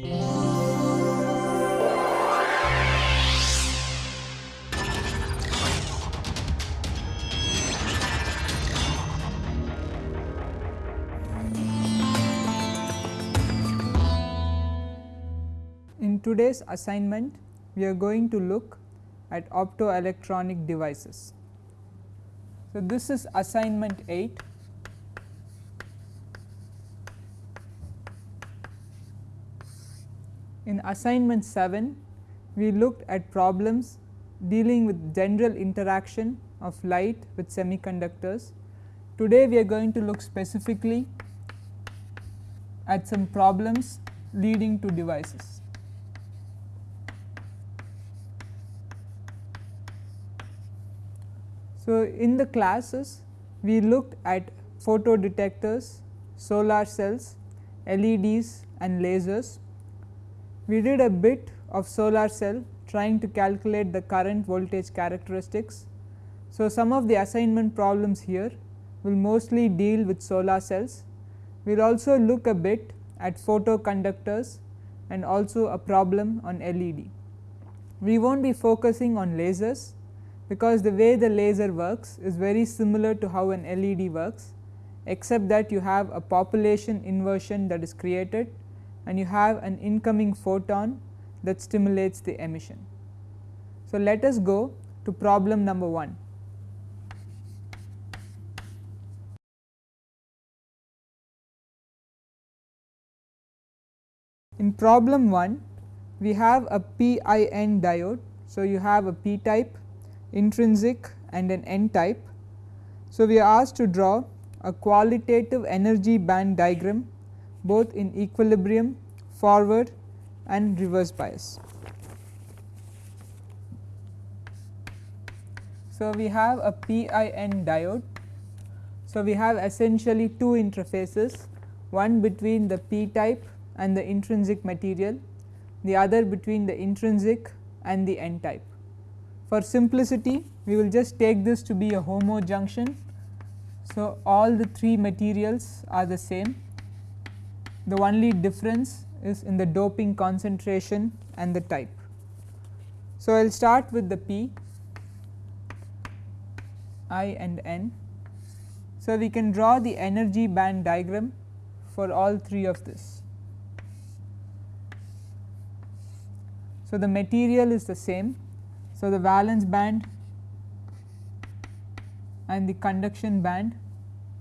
In today's assignment, we are going to look at optoelectronic devices. So, this is assignment 8. In assignment 7, we looked at problems dealing with general interaction of light with semiconductors. Today, we are going to look specifically at some problems leading to devices. So, in the classes we looked at photo detectors, solar cells, LEDs and lasers. We did a bit of solar cell trying to calculate the current voltage characteristics. So, some of the assignment problems here will mostly deal with solar cells. We will also look a bit at photoconductors and also a problem on LED. We will not be focusing on lasers because the way the laser works is very similar to how an LED works except that you have a population inversion that is created and you have an incoming photon that stimulates the emission. So, let us go to problem number 1. In problem 1 we have a PIN diode. So, you have a p type intrinsic and an n type. So, we are asked to draw a qualitative energy band diagram both in equilibrium, forward and reverse bias. So, we have a PIN diode. So, we have essentially two interfaces one between the p type and the intrinsic material, the other between the intrinsic and the n type. For simplicity we will just take this to be a homo junction. So, all the three materials are the same the only difference is in the doping concentration and the type. So, I will start with the P I and N. So, we can draw the energy band diagram for all three of this. So, the material is the same so, the valence band and the conduction band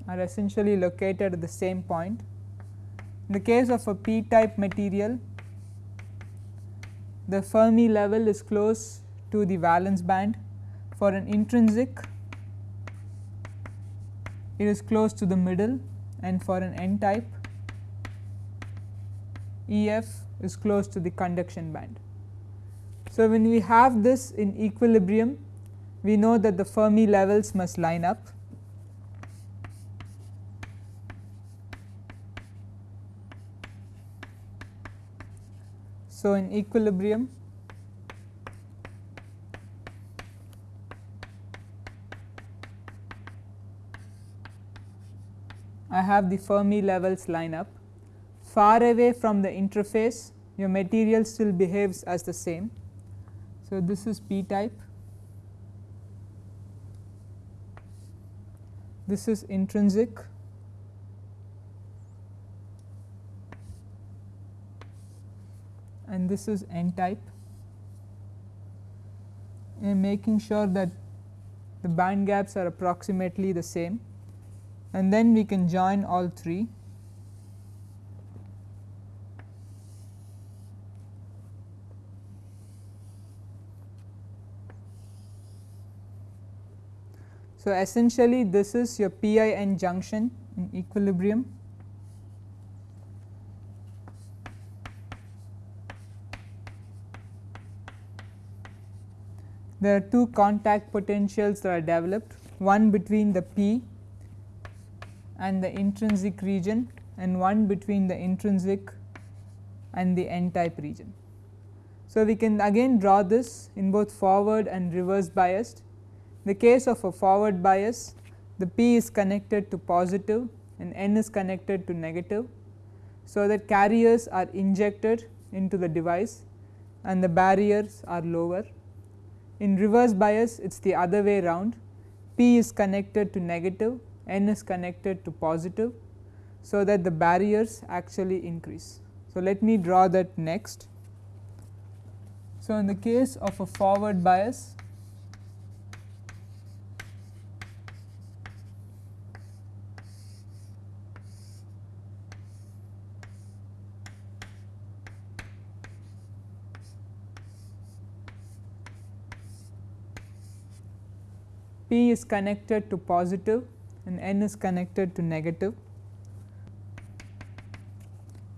are essentially located at the same point. In the case of a p type material, the Fermi level is close to the valence band. For an intrinsic, it is close to the middle and for an n type, EF is close to the conduction band. So, when we have this in equilibrium we know that the Fermi levels must line up. So, in equilibrium. I have the Fermi levels line up. Far away from the interface your material still behaves as the same. So, this is p type, this is intrinsic and this is n type. And making sure that the band gaps are approximately the same. And then we can join all three. So, essentially this is your PIN junction in equilibrium. There are two contact potentials that are developed one between the P and the intrinsic region and one between the intrinsic and the n type region. So, we can again draw this in both forward and reverse biased the case of a forward bias the P is connected to positive and N is connected to negative. So, that carriers are injected into the device and the barriers are lower. In reverse bias it is the other way round P is connected to negative, N is connected to positive. So, that the barriers actually increase. So, let me draw that next. So, in the case of a forward bias P is connected to positive and N is connected to negative.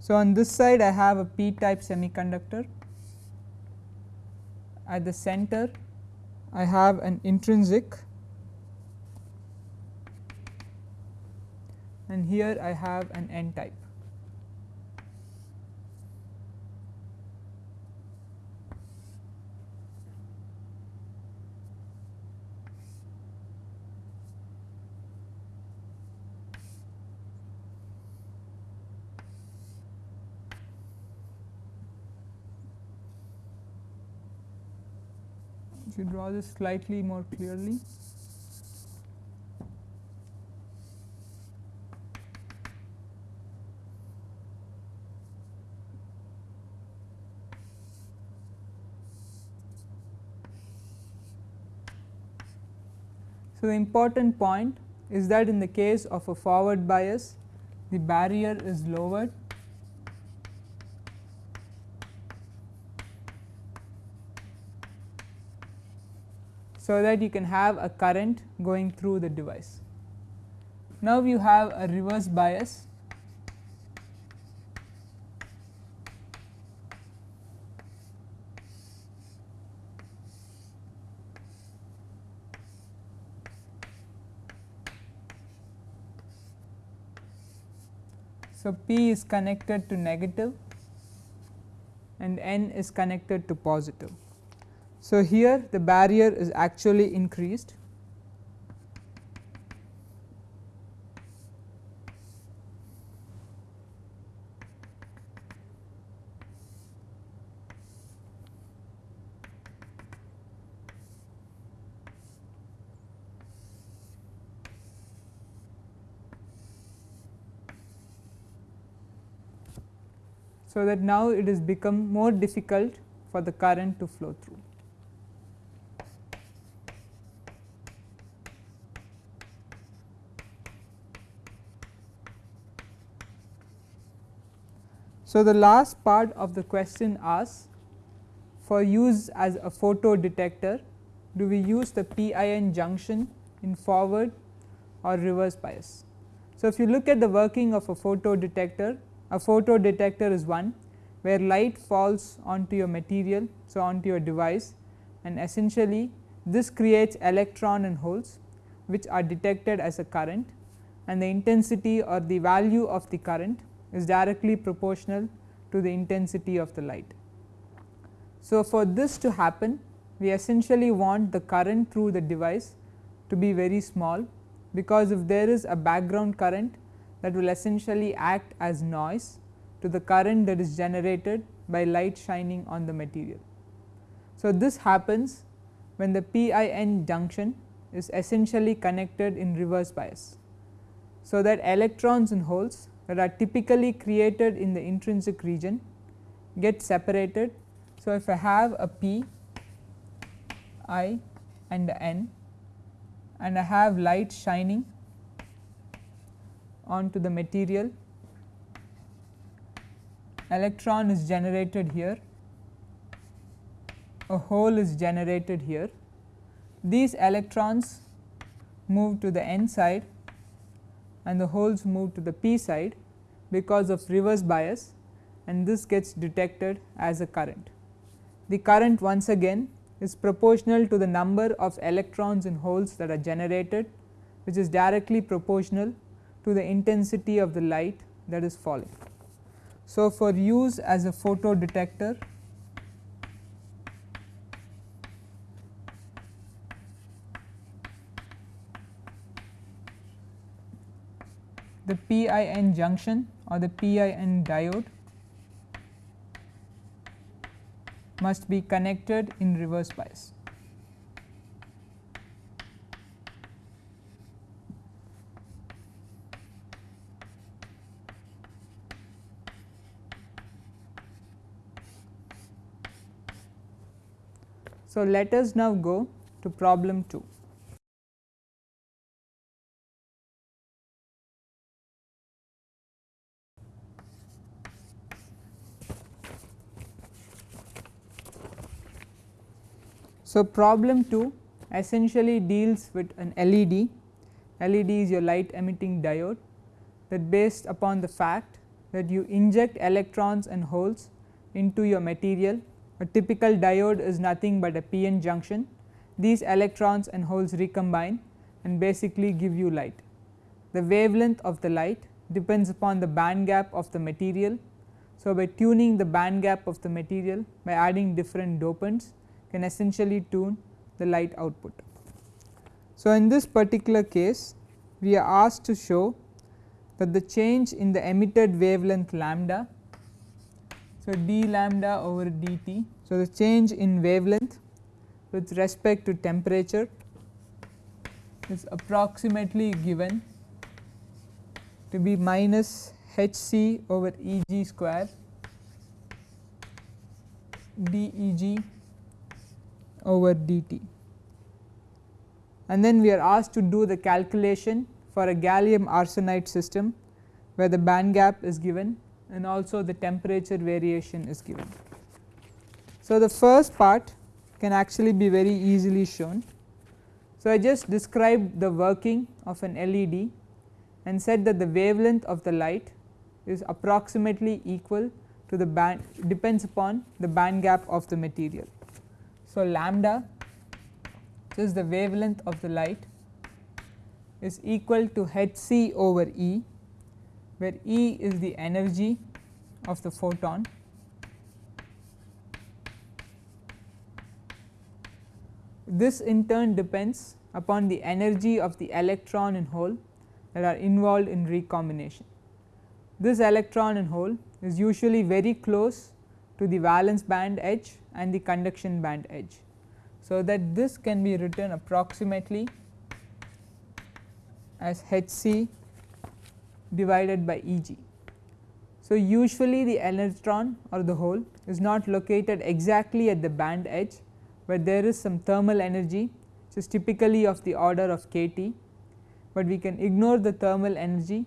So, on this side I have a p type semiconductor at the center I have an intrinsic and here I have an n type. You draw this slightly more clearly. So, the important point is that in the case of a forward bias the barrier is lowered so that you can have a current going through the device. Now, you have a reverse bias So, P is connected to negative and N is connected to positive. So, here the barrier is actually increased So, that now it has become more difficult for the current to flow through. So, the last part of the question asks for use as a photo detector do we use the PIN junction in forward or reverse bias. So, if you look at the working of a photo detector a photo detector is one where light falls onto your material. So, onto your device and essentially this creates electron and holes which are detected as a current and the intensity or the value of the current is directly proportional to the intensity of the light. So, for this to happen we essentially want the current through the device to be very small because if there is a background current that will essentially act as noise to the current that is generated by light shining on the material. So, this happens when the PIN junction is essentially connected in reverse bias. So, that electrons and holes that are typically created in the intrinsic region get separated. So, if I have a P I and N and I have light shining onto the material, electron is generated here, a hole is generated here. These electrons move to the N side and the holes move to the p side because of reverse bias and this gets detected as a current. The current once again is proportional to the number of electrons and holes that are generated which is directly proportional to the intensity of the light that is falling. So, for use as a photo detector PIN junction or the PIN diode must be connected in reverse bias. So, let us now go to problem 2. So, problem 2 essentially deals with an LED, LED is your light emitting diode that based upon the fact that you inject electrons and holes into your material. A typical diode is nothing but a PN junction. These electrons and holes recombine and basically give you light. The wavelength of the light depends upon the band gap of the material. So, by tuning the band gap of the material by adding different dopants can essentially tune the light output. So, in this particular case we are asked to show that the change in the emitted wavelength lambda. So, d lambda over dt. So, the change in wavelength with respect to temperature is approximately given to be minus h c over E g square d E g over dt and then we are asked to do the calculation for a gallium arsenide system where the band gap is given and also the temperature variation is given. So, the first part can actually be very easily shown. So, I just described the working of an LED and said that the wavelength of the light is approximately equal to the band depends upon the band gap of the material. So, lambda which is the wavelength of the light is equal to h c over E where E is the energy of the photon this in turn depends upon the energy of the electron and hole that are involved in recombination. This electron and hole is usually very close to the valence band edge and the conduction band edge. So, that this can be written approximately as h c divided by E g. So, usually the electron or the hole is not located exactly at the band edge, but there is some thermal energy which is typically of the order of k T, but we can ignore the thermal energy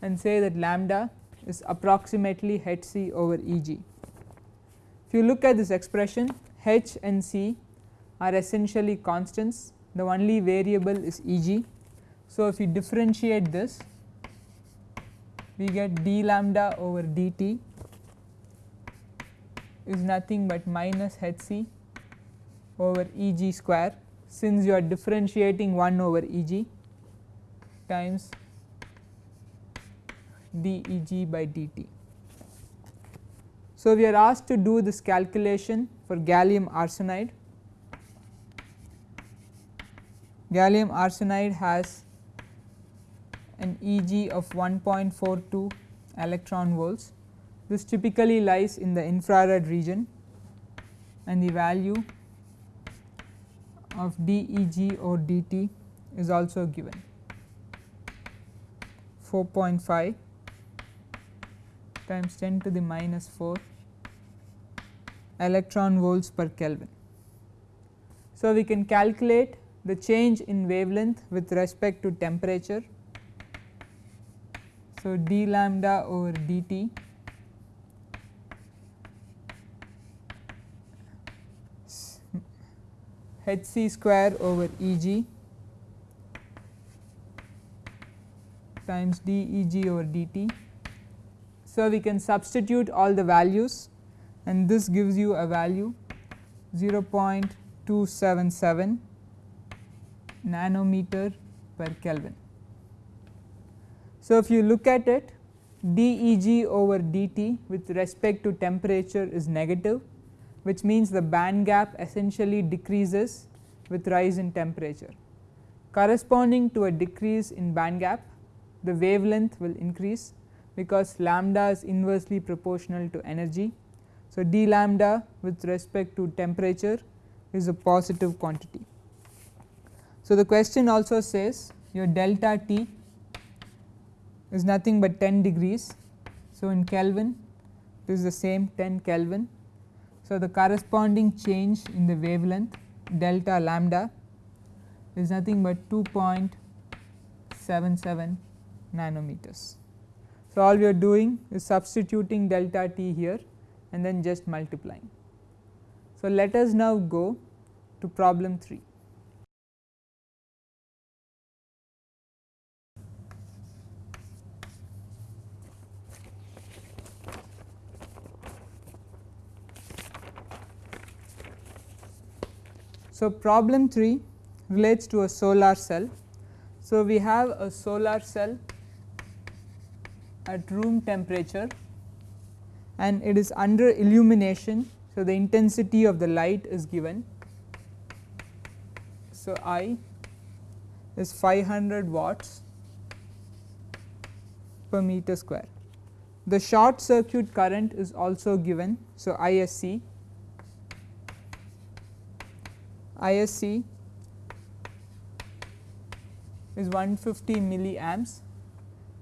and say that lambda is approximately h c over E g. You look at this expression h and c are essentially constants the only variable is E g. So, if you differentiate this we get d lambda over dt is nothing but minus h c over E g square since you are differentiating 1 over E g times d E g by dt. So, we are asked to do this calculation for gallium arsenide. Gallium arsenide has an Eg of 1.42 electron volts. This typically lies in the infrared region and the value of dEg or dt is also given 4.5 times 10 to the minus 4 electron volts per Kelvin. So, we can calculate the change in wavelength with respect to temperature. So, d lambda over dt h c square over E g times d E g over dt. So, we can substitute all the values and this gives you a value 0.277 nanometer per Kelvin. So, if you look at it dEg over dt with respect to temperature is negative which means the band gap essentially decreases with rise in temperature. Corresponding to a decrease in band gap the wavelength will increase because lambda is inversely proportional to energy So, d lambda with respect to temperature is a positive quantity. So, the question also says your delta T is nothing but 10 degrees. So, in Kelvin this is the same 10 Kelvin. So, the corresponding change in the wavelength delta lambda is nothing but 2.77 nanometers. So, all we are doing is substituting delta t here and then just multiplying. So, let us now go to problem 3. So, problem 3 relates to a solar cell. So, we have a solar cell at room temperature and it is under illumination. So, the intensity of the light is given. So, I is 500 watts per meter square. The short circuit current is also given. So, ISC ISC is 150 milliamps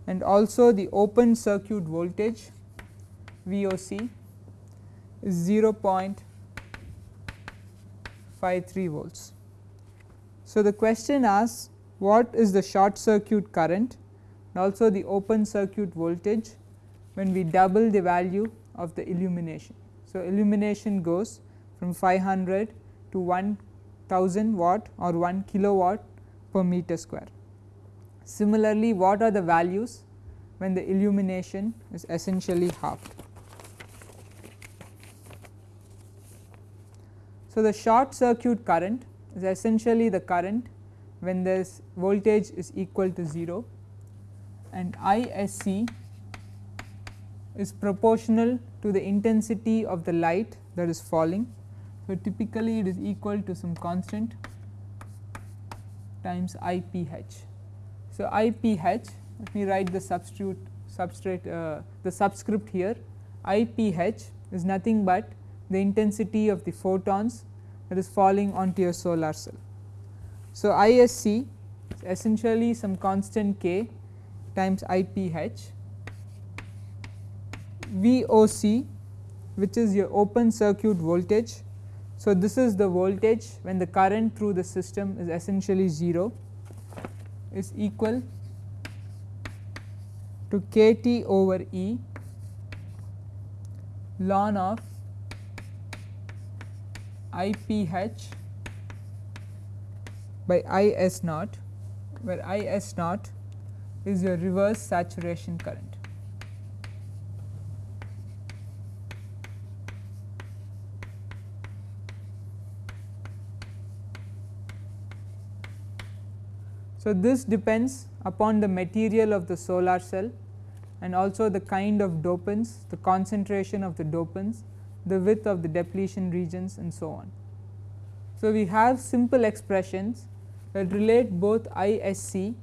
and also the open circuit voltage VOC is 0.53 volts. So, the question asks what is the short circuit current and also the open circuit voltage when we double the value of the illumination. So, illumination goes from 500 to 1000 watt or 1 kilowatt per meter square. Similarly, what are the values when the illumination is essentially halved. So, the short circuit current is essentially the current when this voltage is equal to 0 and ISC is proportional to the intensity of the light that is falling so, typically it is equal to some constant times IPH. So, IPH let me write the substitute substrate uh, the subscript here IPH is nothing but the intensity of the photons that is falling onto your solar cell. So, ISC is essentially some constant k times IPH VOC which is your open circuit voltage so, this is the voltage when the current through the system is essentially 0 is equal to k T over E ln of I p h by I s naught where I s naught is your reverse saturation current. So, this depends upon the material of the solar cell and also the kind of dopants, the concentration of the dopants, the width of the depletion regions and so on. So, we have simple expressions that relate both ISC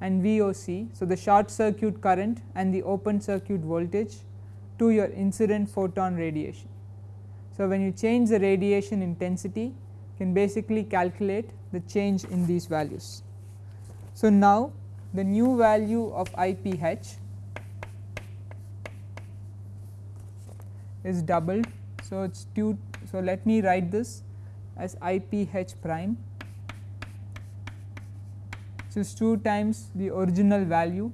and VOC. So, the short circuit current and the open circuit voltage to your incident photon radiation. So, when you change the radiation intensity you can basically calculate the change in these values. So, now the new value of IPH is doubled. So, it is 2 so let me write this as IPH prime which is 2 times the original value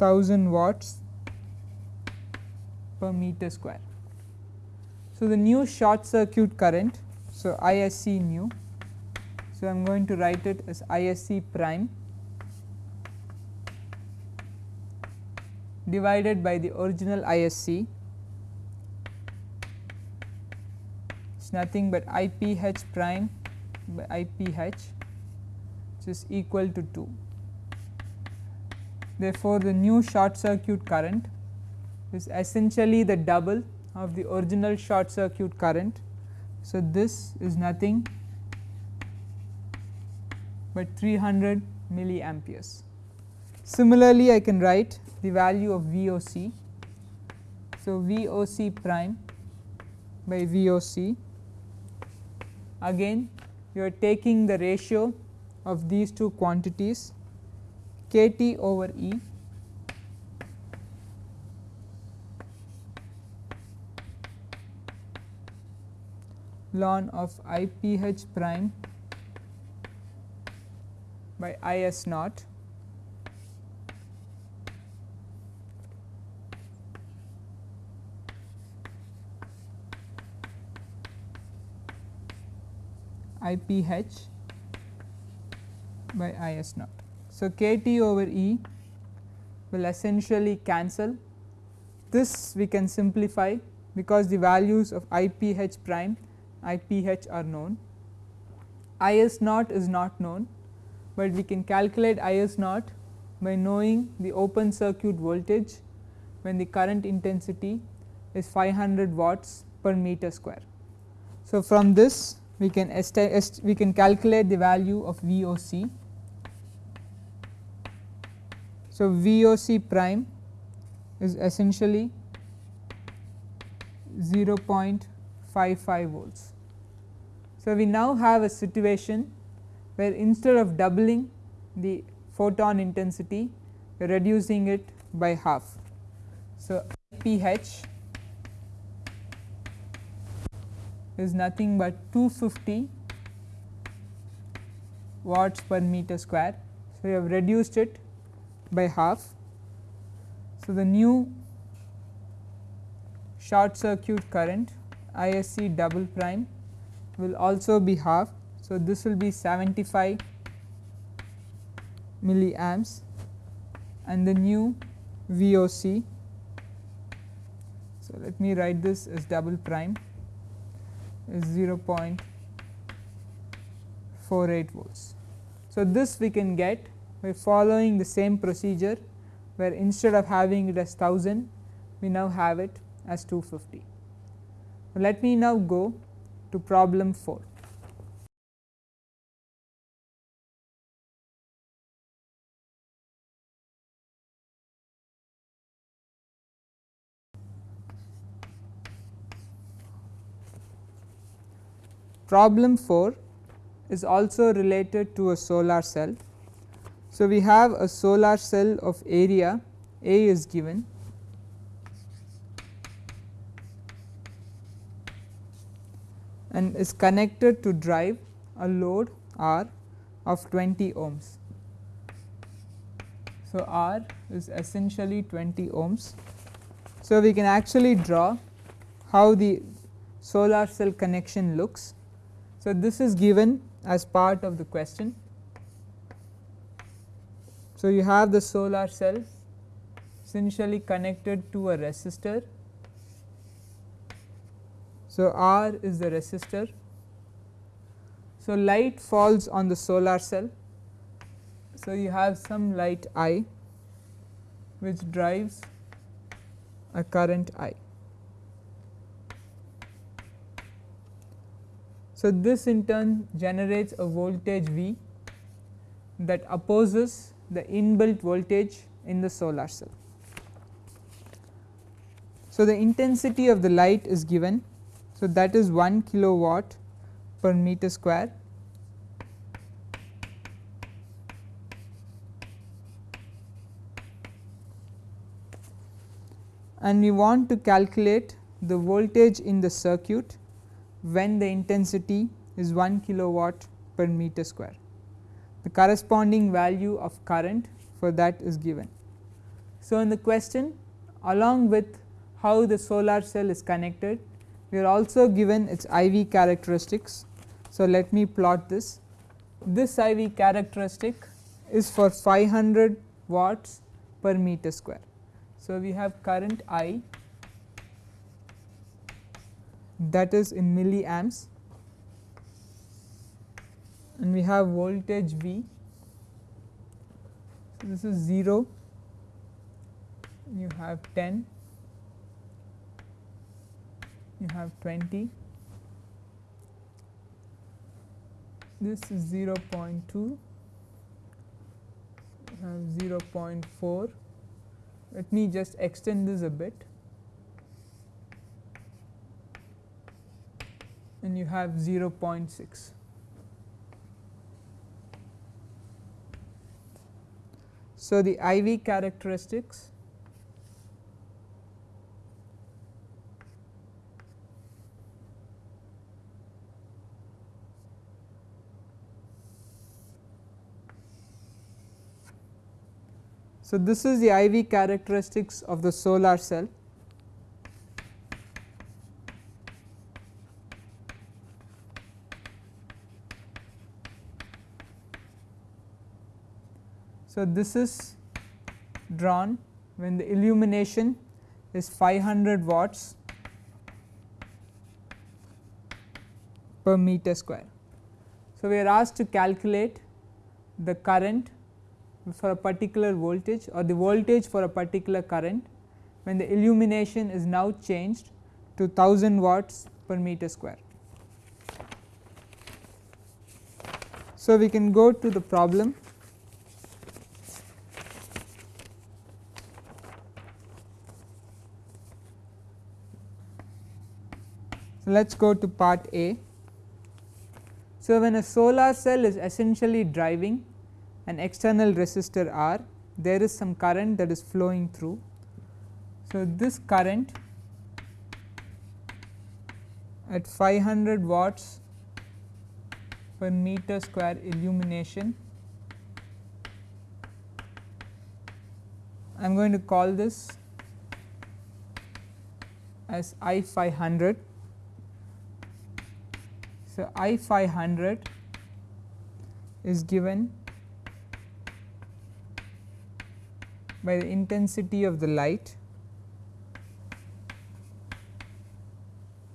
1000 watts per meter square. So, the new short circuit current so ISC new so, I am going to write it as ISC prime divided by the original ISC is nothing but IPH prime by IPH which is equal to 2. Therefore, the new short circuit current is essentially the double of the original short circuit current. So, this is nothing but 300 milliamperes. Similarly, I can write the value of VOC So, VOC prime by VOC again you are taking the ratio of these two quantities kT over E. Ln of IPH prime by IS naught IPH by IS naught. So, KT over E will essentially cancel this we can simplify because the values of IPH prime IPH are known. IS naught is not known, but we can calculate IS naught by knowing the open circuit voltage when the current intensity is 500 watts per meter square. So, from this we can we can calculate the value of VOC. So, VOC prime is essentially 0.55 volts. So, we now have a situation where instead of doubling the photon intensity we are reducing it by half. So, pH is nothing but 250 watts per meter square. So, we have reduced it by half. So, the new short circuit current ISC double prime will also be half. So, this will be 75 milliamps and the new VOC. So, let me write this as double prime is 0.48 volts. So, this we can get by following the same procedure where instead of having it as 1000 we now have it as 250. Let me now go to problem 4. Problem 4 is also related to a solar cell. So, we have a solar cell of area A is given and is connected to drive a load R of 20 ohms. So, R is essentially 20 ohms. So, we can actually draw how the solar cell connection looks so, this is given as part of the question. So, you have the solar cell essentially connected to a resistor. So, R is the resistor. So, light falls on the solar cell. So, you have some light I which drives a current I. So, this in turn generates a voltage V that opposes the inbuilt voltage in the solar cell. So, the intensity of the light is given. So, that is 1 kilowatt per meter square and we want to calculate the voltage in the circuit when the intensity is 1 kilowatt per meter square. The corresponding value of current for that is given. So, in the question along with how the solar cell is connected we are also given its IV characteristics. So, let me plot this. This IV characteristic is for 500 watts per meter square. So, we have current I that is in milliamps. And we have voltage V. So, this is 0, you have 10, you have 20, this is 0 0.2, you have 0 0.4. Let me just extend this a bit you have 0.6. So, the IV characteristics So, this is the IV characteristics of the solar cell. So, this is drawn when the illumination is 500 watts per meter square. So, we are asked to calculate the current for a particular voltage or the voltage for a particular current when the illumination is now changed to 1000 watts per meter square. So, we can go to the problem let us go to part A. So, when a solar cell is essentially driving an external resistor R, there is some current that is flowing through. So, this current at 500 watts per meter square illumination, I am going to call this as I 500 so, I 500 is given by the intensity of the light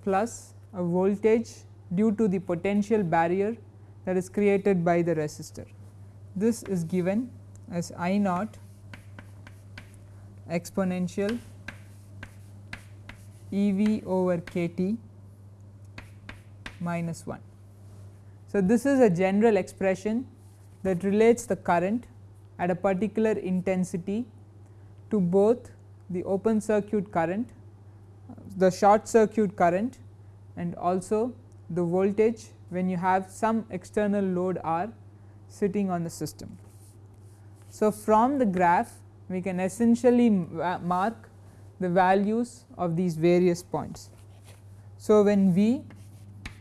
plus a voltage due to the potential barrier that is created by the resistor. This is given as I naught exponential E v over k t minus 1. So, this is a general expression that relates the current at a particular intensity to both the open circuit current, the short circuit current and also the voltage when you have some external load R sitting on the system. So, from the graph we can essentially uh, mark the values of these various points. So, when V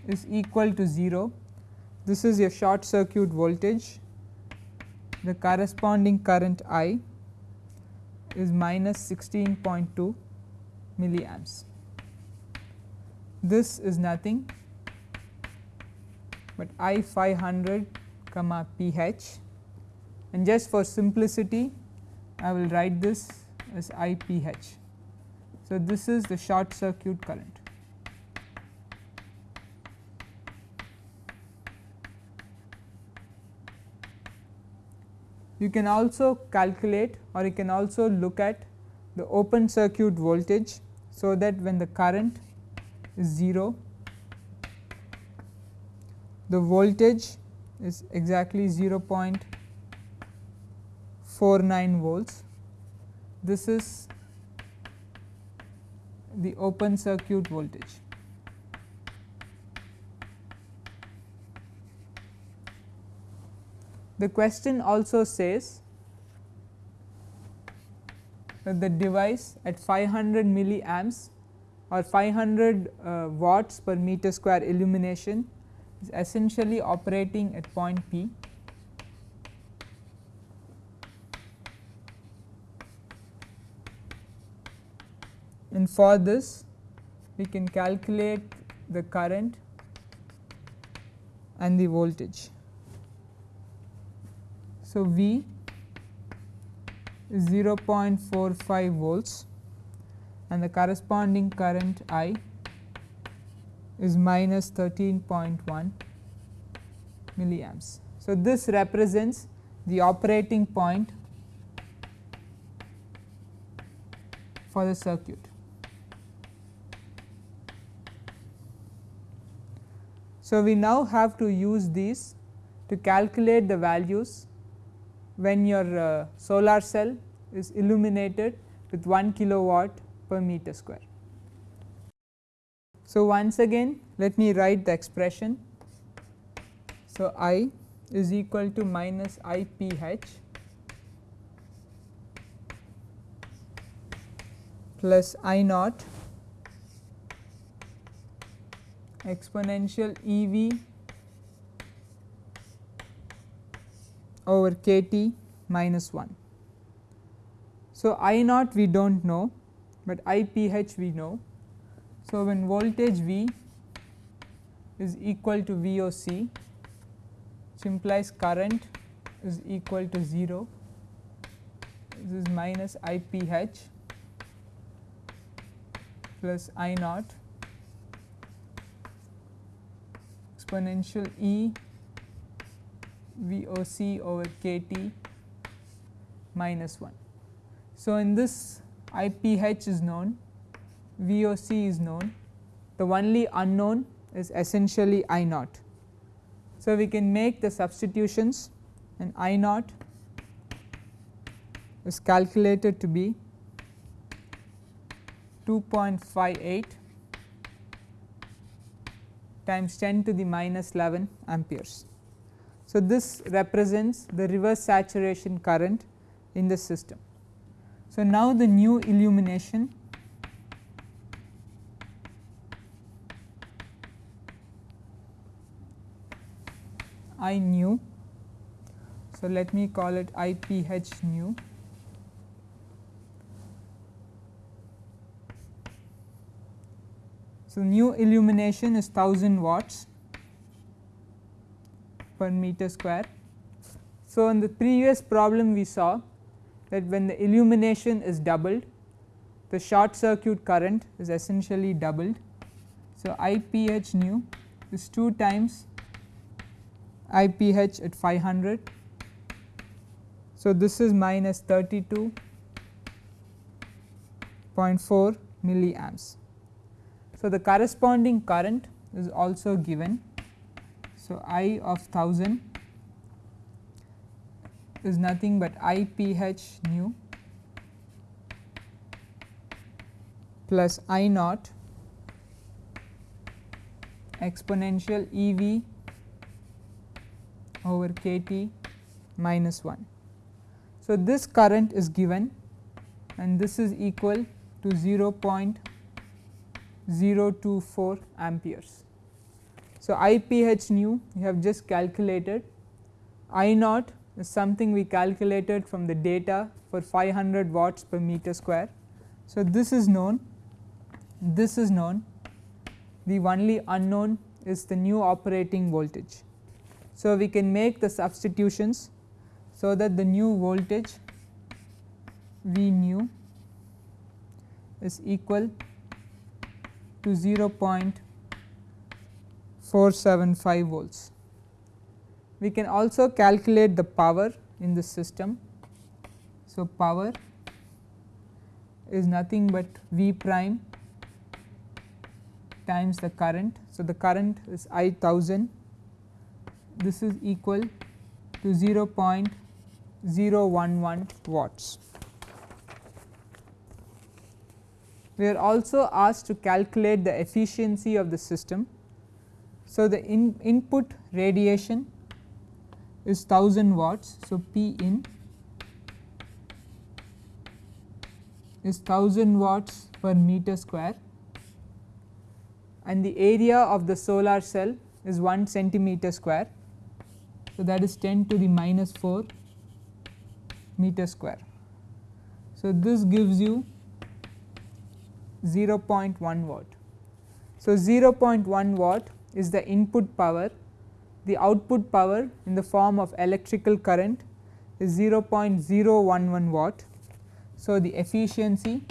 is equal to 0 this is your short circuit voltage the corresponding current I is minus 16.2 milliamps. This is nothing but I 500 comma pH and just for simplicity I will write this as IPH. So, this is the short circuit current. You can also calculate or you can also look at the open circuit voltage. So, that when the current is 0 the voltage is exactly 0.49 volts. This is the open circuit voltage. The question also says that the device at 500 milliamps or 500 uh, watts per meter square illumination is essentially operating at point P. And for this we can calculate the current and the voltage. So, V is 0.45 volts and the corresponding current I is minus 13.1 milliamps. So, this represents the operating point for the circuit. So, we now have to use these to calculate the values when your uh, solar cell is illuminated with 1 kilowatt per meter square. So, once again let me write the expression. So, I is equal to minus I p h plus I naught exponential E v over k t minus 1. So, I naught we do not know, but I p h we know. So, when voltage V is equal to V o c which implies current is equal to 0 this is minus I p h plus I naught exponential E V o c over k t minus 1. So, in this I p h is known V o c is known the only unknown is essentially I naught. So, we can make the substitutions and I naught is calculated to be 2.58 times 10 to the minus 11 amperes. So, this represents the reverse saturation current in the system. So, now the new illumination I nu. So, let me call it I p h nu. So, new illumination is 1000 watts per meter square. So, in the previous problem we saw that when the illumination is doubled the short circuit current is essentially doubled. So, I p h nu is 2 times IPH at 500. So, this is minus 32.4 milliamps. So, the corresponding current is also given. So, I of 1000 is nothing but IPH nu plus I naught exponential EV over k t minus 1. So, this current is given and this is equal to 0.024 amperes. So, I p h nu we have just calculated I naught is something we calculated from the data for 500 watts per meter square. So, this is known this is known the only unknown is the new operating voltage. So, we can make the substitutions so that the new voltage V nu is equal to 0.475 volts. We can also calculate the power in the system. So, power is nothing but V prime times the current. So, the current is I 1000 this is equal to 0.011 watts. We are also asked to calculate the efficiency of the system. So, the in input radiation is 1000 watts. So, P in is 1000 watts per meter square and the area of the solar cell is 1 centimeter square. So, that is 10 to the minus 4 meter square. So, this gives you 0.1 watt. So, 0.1 watt is the input power, the output power in the form of electrical current is 0.011 watt. So, the efficiency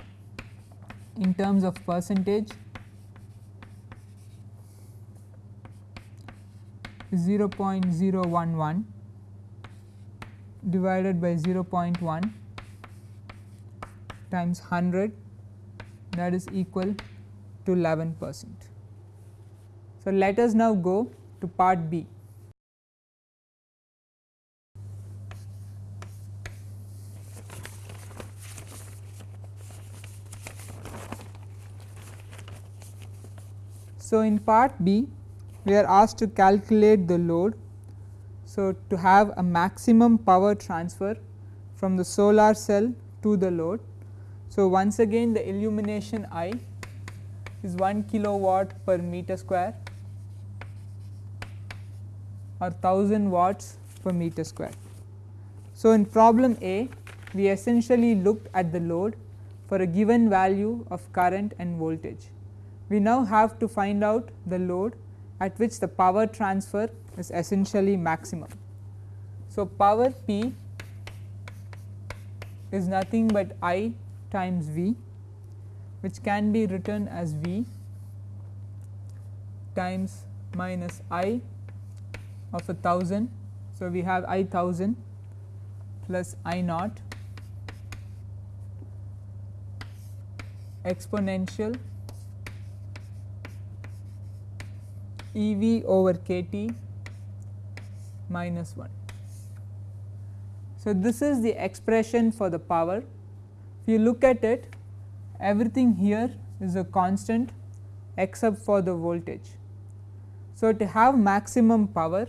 in terms of percentage is 0.011 divided by 0.1 times 100 that is equal to 11 percent. So, let us now go to part B. So, in part B we are asked to calculate the load. So, to have a maximum power transfer from the solar cell to the load. So, once again the illumination I is 1 kilowatt per meter square or 1000 watts per meter square. So, in problem A we essentially looked at the load for a given value of current and voltage. We now have to find out the load at which the power transfer is essentially maximum. So, power P is nothing but I times V which can be written as V times minus I of a thousand. So, we have I thousand plus I naught exponential E v over k t minus 1. So, this is the expression for the power. If you look at it everything here is a constant except for the voltage. So, to have maximum power,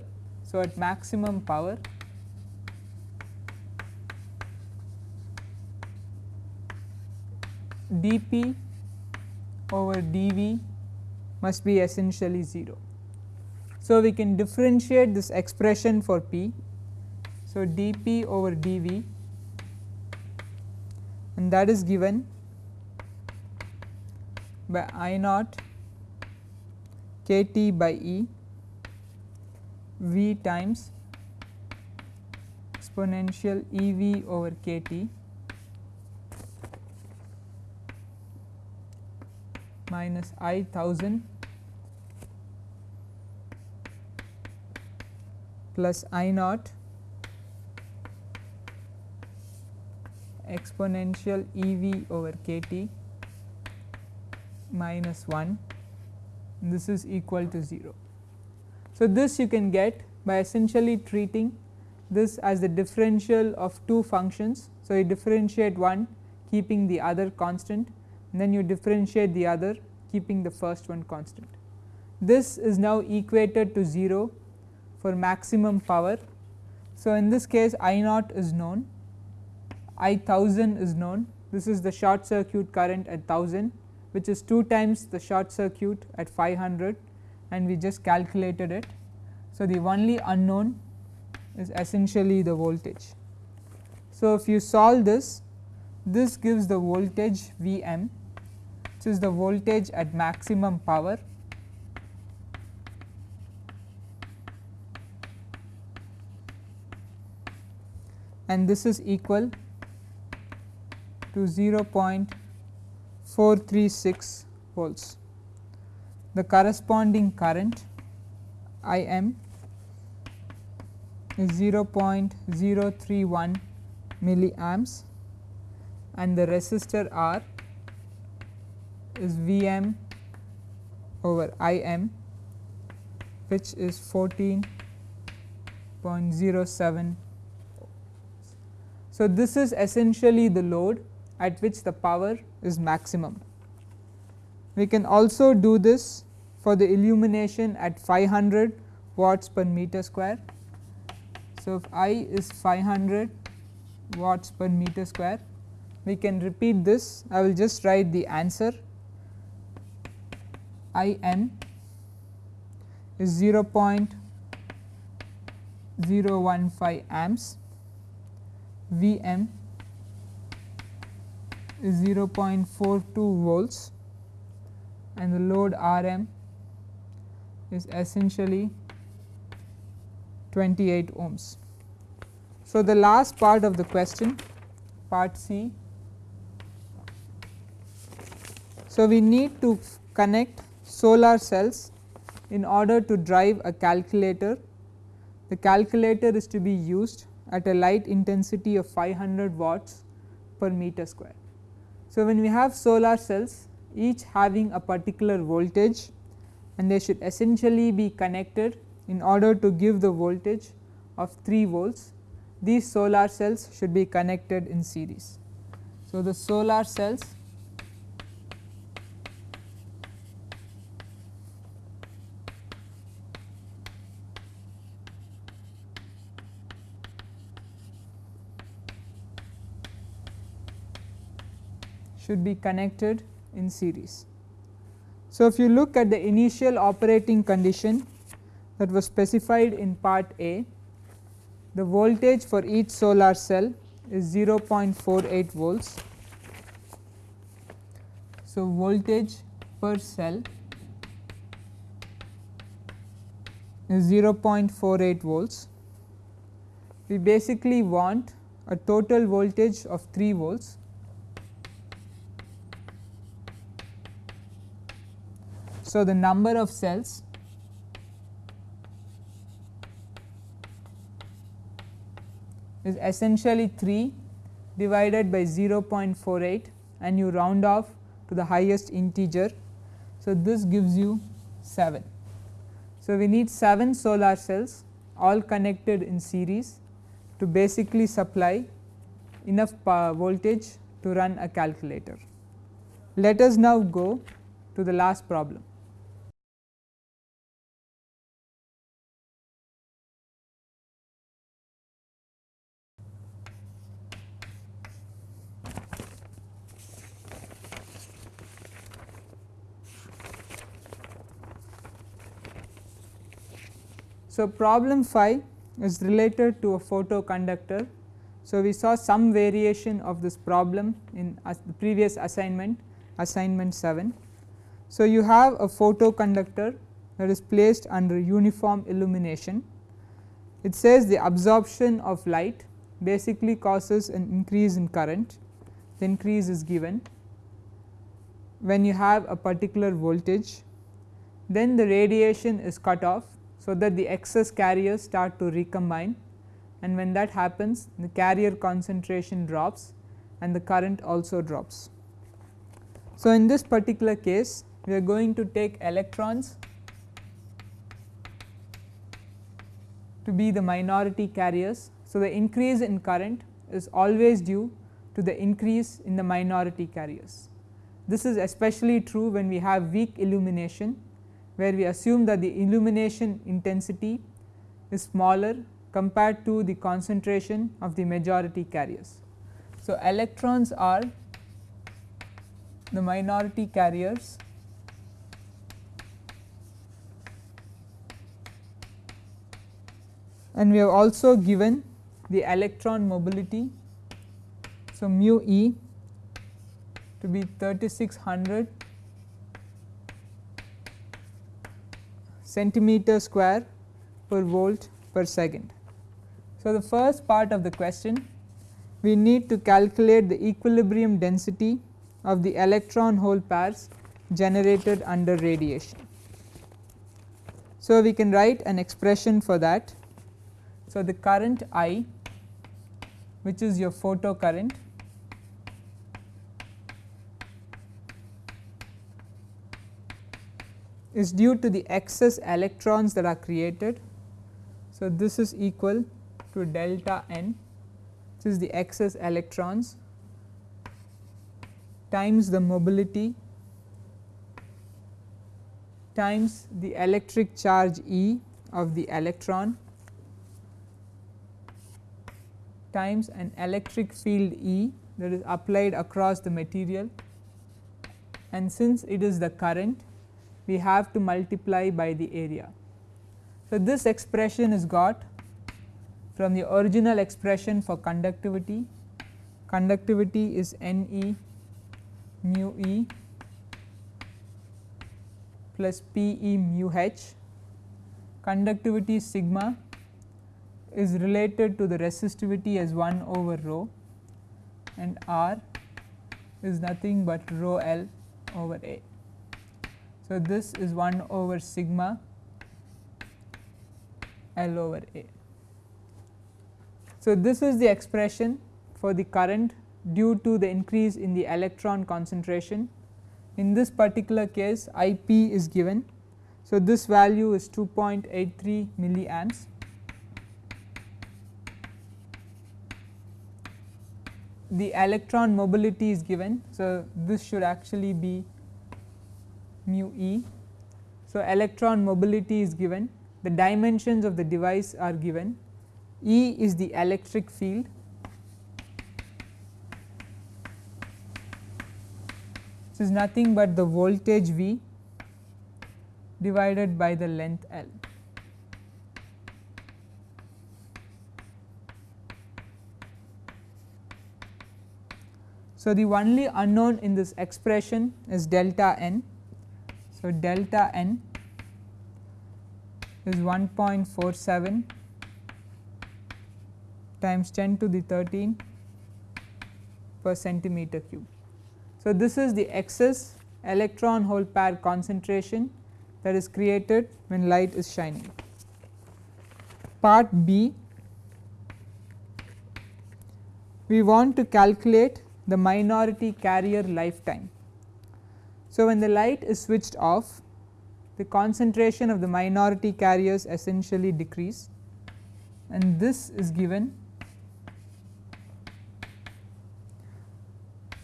so at maximum power dP over dV must be essentially 0. So, we can differentiate this expression for P. So, dP over dV and that is given by I naught k t by E V times exponential E v over k t minus I thousand plus I naught exponential E v over k t minus 1 this is equal to 0. So, this you can get by essentially treating this as the differential of two functions. So, you differentiate one keeping the other constant and then you differentiate the other keeping the first one constant. This is now equated to 0 for maximum power. So, in this case I naught is known, I 1000 is known, this is the short circuit current at 1000 which is 2 times the short circuit at 500 and we just calculated it. So, the only unknown is essentially the voltage. So, if you solve this, this gives the voltage V m which is the voltage at maximum power and this is equal to 0.436 volts. The corresponding current I m is 0.031 milliamps and the resistor R is V m over I m which is 14.07 so, this is essentially the load at which the power is maximum. We can also do this for the illumination at 500 watts per meter square. So, if I is 500 watts per meter square, we can repeat this. I will just write the answer I m is 0.015 amps V m is 0.42 volts and the load R m is essentially 28 ohms. So, the last part of the question part C. So, we need to connect solar cells in order to drive a calculator. The calculator is to be used at a light intensity of 500 watts per meter square. So, when we have solar cells each having a particular voltage and they should essentially be connected in order to give the voltage of 3 volts. These solar cells should be connected in series. So, the solar cells should be connected in series. So, if you look at the initial operating condition that was specified in part A, the voltage for each solar cell is 0.48 volts. So, voltage per cell is 0.48 volts. We basically want a total voltage of 3 volts So, the number of cells is essentially 3 divided by 0.48 and you round off to the highest integer. So, this gives you 7. So, we need 7 solar cells all connected in series to basically supply enough voltage to run a calculator. Let us now go to the last problem. So, problem 5 is related to a photoconductor. So, we saw some variation of this problem in the previous assignment assignment 7. So, you have a photoconductor that is placed under uniform illumination. It says the absorption of light basically causes an increase in current, the increase is given when you have a particular voltage, then the radiation is cut off so that the excess carriers start to recombine and when that happens the carrier concentration drops and the current also drops. So, in this particular case we are going to take electrons to be the minority carriers. So, the increase in current is always due to the increase in the minority carriers. This is especially true when we have weak illumination where we assume that the illumination intensity is smaller compared to the concentration of the majority carriers. So, electrons are the minority carriers and we have also given the electron mobility. So, mu e to be 3600 centimeter square per volt per second. So, the first part of the question we need to calculate the equilibrium density of the electron hole pairs generated under radiation. So, we can write an expression for that. So, the current I which is your photo is due to the excess electrons that are created. So, this is equal to delta n this is the excess electrons times the mobility times the electric charge E of the electron times an electric field E that is applied across the material and since it is the current we have to multiply by the area. So, this expression is got from the original expression for conductivity, conductivity is N e mu e plus P e mu h, conductivity sigma is related to the resistivity as 1 over rho and R is nothing but rho L over A. So, this is 1 over sigma L over A. So, this is the expression for the current due to the increase in the electron concentration. In this particular case I p is given. So, this value is 2.83 milliamps. The electron mobility is given. So, this should actually be mu e. So, electron mobility is given, the dimensions of the device are given, E is the electric field which is nothing but the voltage V divided by the length L. So, the only unknown in this expression is delta n. So, delta n is 1.47 times 10 to the 13 per centimeter cube. So, this is the excess electron hole pair concentration that is created when light is shining. Part B we want to calculate the minority carrier lifetime. So, when the light is switched off the concentration of the minority carriers essentially decrease and this is given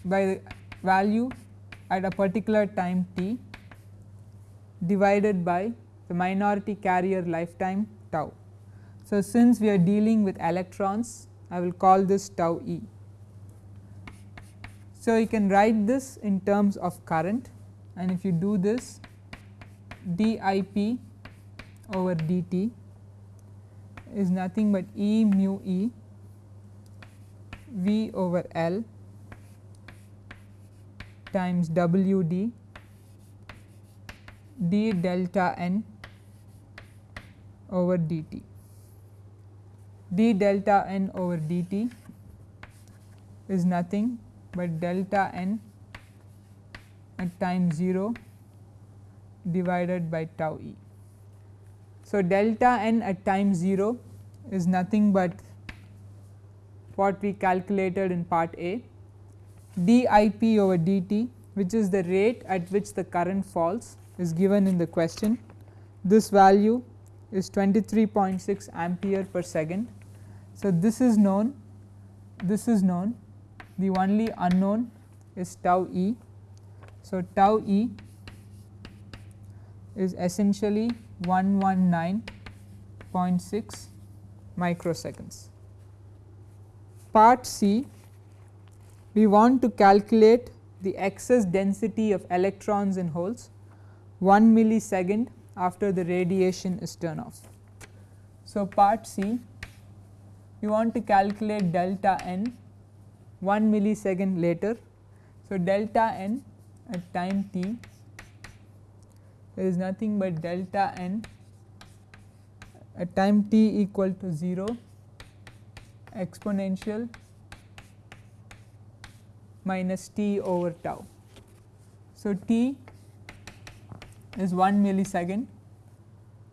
by the value at a particular time t divided by the minority carrier lifetime tau. So, since we are dealing with electrons I will call this tau e. So, you can write this in terms of current and if you do this dIp over dt is nothing but E mu E V over L times W d d delta n over dt. d delta n over dt is nothing but delta n at time 0 divided by tau e. So, delta n at time 0 is nothing but what we calculated in part A d I p over dt which is the rate at which the current falls is given in the question. This value is 23.6 ampere per second. So, this is known this is known the only unknown is tau e. So, tau e is essentially 119.6 microseconds. Part C we want to calculate the excess density of electrons in holes 1 millisecond after the radiation is turned off. So, part C we want to calculate delta n 1 millisecond later. So, delta n at time t is nothing but delta n. At time t equal to 0 exponential minus t over tau. So, t is 1 millisecond.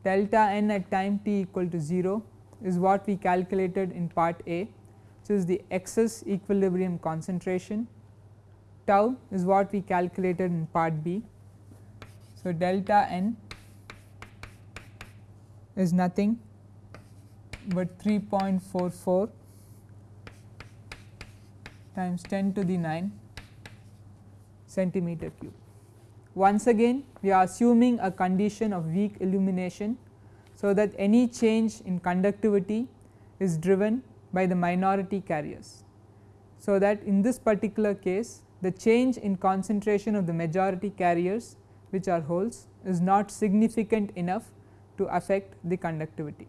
Delta n at time t equal to 0 is what we calculated in part A. Which is the excess equilibrium concentration tau is what we calculated in part B. So, delta n is nothing but 3.44 times 10 to the 9 centimeter cube. Once again we are assuming a condition of weak illumination. So, that any change in conductivity is driven by the minority carriers. So, that in this particular case the change in concentration of the majority carriers which are holes is not significant enough to affect the conductivity.